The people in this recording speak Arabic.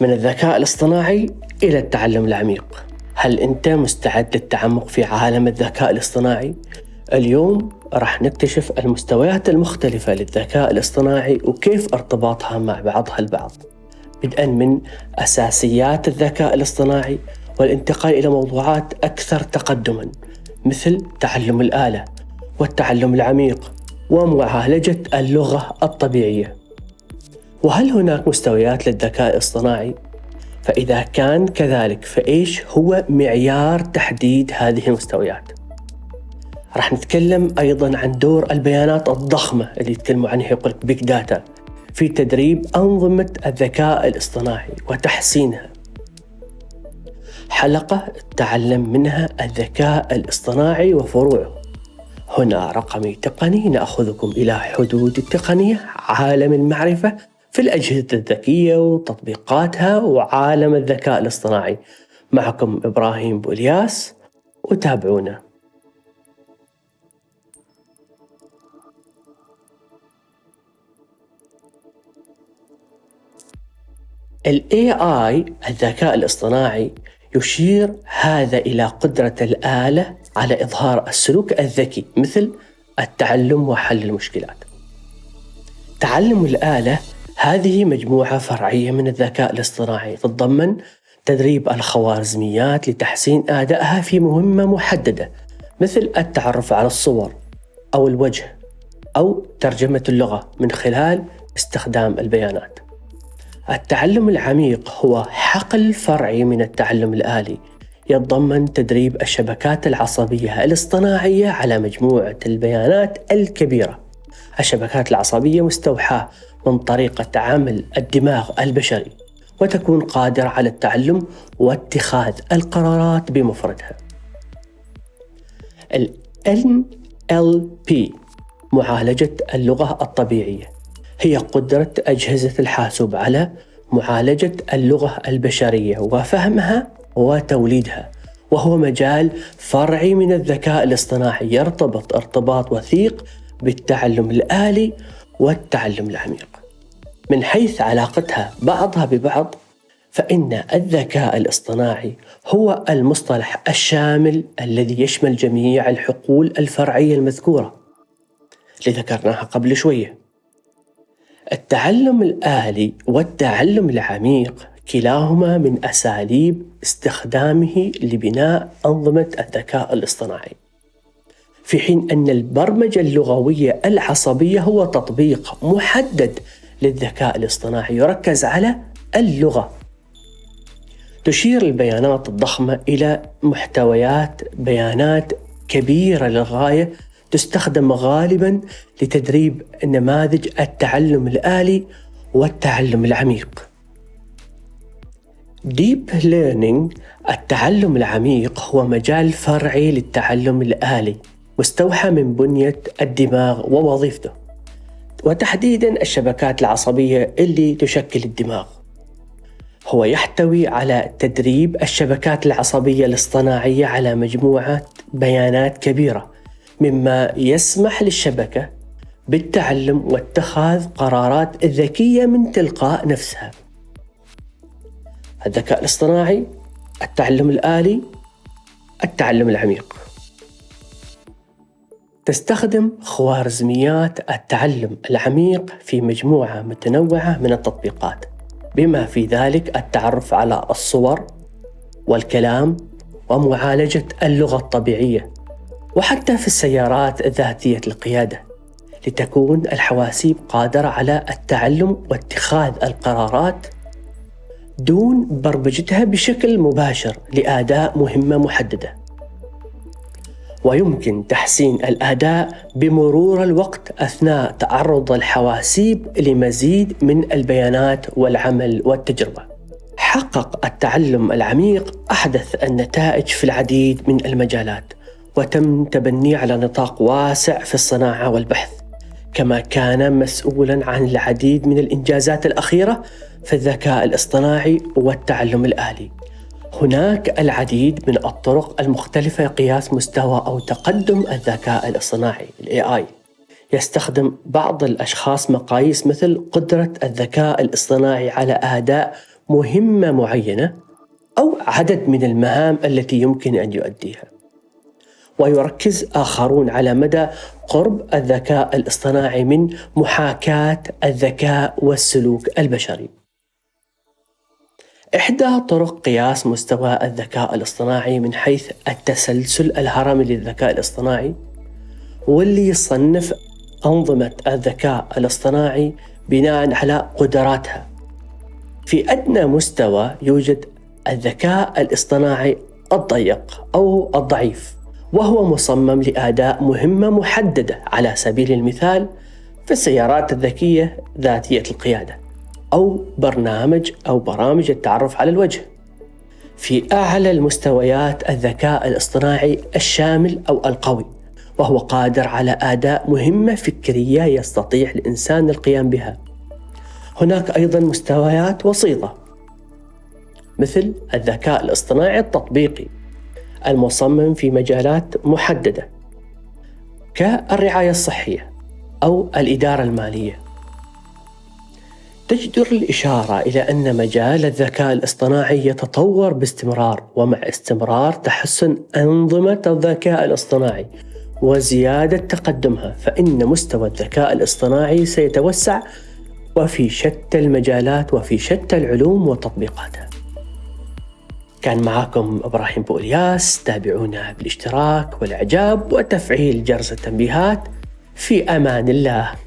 من الذكاء الاصطناعي إلى التعلم العميق. هل أنت مستعد للتعمق في عالم الذكاء الاصطناعي؟ اليوم راح نكتشف المستويات المختلفة للذكاء الاصطناعي وكيف ارتباطها مع بعضها البعض. بدءا من أساسيات الذكاء الاصطناعي والانتقال إلى موضوعات أكثر تقدما مثل تعلم الآلة والتعلم العميق ومعالجة اللغة الطبيعية. وهل هناك مستويات للذكاء الاصطناعي؟ فإذا كان كذلك فإيش هو معيار تحديد هذه المستويات؟ راح نتكلم أيضا عن دور البيانات الضخمة اللي يتكلموا عنها يقول لك داتا في تدريب أنظمة الذكاء الاصطناعي وتحسينها حلقة تعلم منها الذكاء الاصطناعي وفروعه هنا رقمي تقني نأخذكم إلى حدود التقنية عالم المعرفة في الأجهزة الذكية وتطبيقاتها وعالم الذكاء الاصطناعي معكم إبراهيم بولياس وتابعونا ال AI الذكاء الاصطناعي يشير هذا إلى قدرة الآلة على إظهار السلوك الذكي مثل التعلم وحل المشكلات. تعلم الآلة هذه مجموعة فرعية من الذكاء الاصطناعي تتضمن تدريب الخوارزميات لتحسين أدائها في مهمة محددة مثل التعرف على الصور أو الوجه أو ترجمة اللغة من خلال استخدام البيانات. التعلم العميق هو حقل فرعي من التعلم الآلي يتضمن تدريب الشبكات العصبية الاصطناعية على مجموعة البيانات الكبيرة. الشبكات العصبية مستوحاة من طريقة عمل الدماغ البشري وتكون قادرة على التعلم واتخاذ القرارات بمفردها. ال NLP معالجة اللغة الطبيعية هي قدرة أجهزة الحاسوب على معالجة اللغة البشرية وفهمها وتوليدها وهو مجال فرعي من الذكاء الاصطناعي يرتبط ارتباط وثيق بالتعلم الآلي والتعلم العميق. من حيث علاقتها بعضها ببعض فإن الذكاء الاصطناعي هو المصطلح الشامل الذي يشمل جميع الحقول الفرعية المذكورة اللي ذكرناها قبل شوية التعلم الآلي والتعلم العميق كلاهما من أساليب استخدامه لبناء أنظمة الذكاء الاصطناعي. في حين أن البرمجة اللغوية العصبية هو تطبيق محدد للذكاء الاصطناعي يركز على اللغة. تشير البيانات الضخمة إلى محتويات بيانات كبيرة للغاية تستخدم غالبا لتدريب نماذج التعلم الآلي والتعلم العميق. deep learning التعلم العميق هو مجال فرعي للتعلم الآلي مستوحى من بنية الدماغ ووظيفته وتحديدا الشبكات العصبية اللي تشكل الدماغ هو يحتوي على تدريب الشبكات العصبية الاصطناعية على مجموعة بيانات كبيرة مما يسمح للشبكة بالتعلم واتخاذ قرارات ذكية من تلقاء نفسها. الذكاء الاصطناعي، التعلم الآلي، التعلم العميق. تستخدم خوارزميات التعلم العميق في مجموعة متنوعة من التطبيقات، بما في ذلك التعرف على الصور والكلام ومعالجة اللغة الطبيعية وحتى في السيارات ذاتية القيادة لتكون الحواسيب قادرة على التعلم واتخاذ القرارات دون برمجتها بشكل مباشر لاداء مهمة محددة. ويمكن تحسين الأداء بمرور الوقت أثناء تعرض الحواسيب لمزيد من البيانات والعمل والتجربة. حقق التعلم العميق أحدث النتائج في العديد من المجالات وتم تبنيه على نطاق واسع في الصناعة والبحث كما كان مسؤولا عن العديد من الإنجازات الأخيرة في الذكاء الاصطناعي والتعلم الآلي. هناك العديد من الطرق المختلفة لقياس مستوى أو تقدم الذكاء الاصطناعي الاي اي. يستخدم بعض الأشخاص مقاييس مثل قدرة الذكاء الاصطناعي على أداء مهمة معينة أو عدد من المهام التي يمكن أن يؤديها. ويركز آخرون على مدى قرب الذكاء الاصطناعي من محاكاة الذكاء والسلوك البشري. إحدى طرق قياس مستوى الذكاء الاصطناعي من حيث التسلسل الهرمي للذكاء الاصطناعي واللي يصنف أنظمة الذكاء الاصطناعي بناء على قدراتها. في أدنى مستوى يوجد الذكاء الاصطناعي الضيق أو الضعيف وهو مصمم لأداء مهمة محددة على سبيل المثال في السيارات الذكية ذاتية القيادة أو برنامج أو برامج التعرف على الوجه. في أعلى المستويات الذكاء الاصطناعي الشامل أو القوي وهو قادر على أداء مهمة فكرية يستطيع الإنسان القيام بها. هناك أيضا مستويات وسيطة مثل الذكاء الاصطناعي التطبيقي المصمم في مجالات محددة كالرعاية الصحية أو الإدارة المالية. تجدر الإشارة إلى أن مجال الذكاء الاصطناعي يتطور باستمرار ومع استمرار تحسن أنظمة الذكاء الاصطناعي وزيادة تقدمها فإن مستوى الذكاء الاصطناعي سيتوسع وفي شتى المجالات وفي شتى العلوم وتطبيقاتها. كان معكم إبراهيم بولياس تابعونا بالاشتراك والإعجاب وتفعيل جرس التنبيهات. في أمان الله.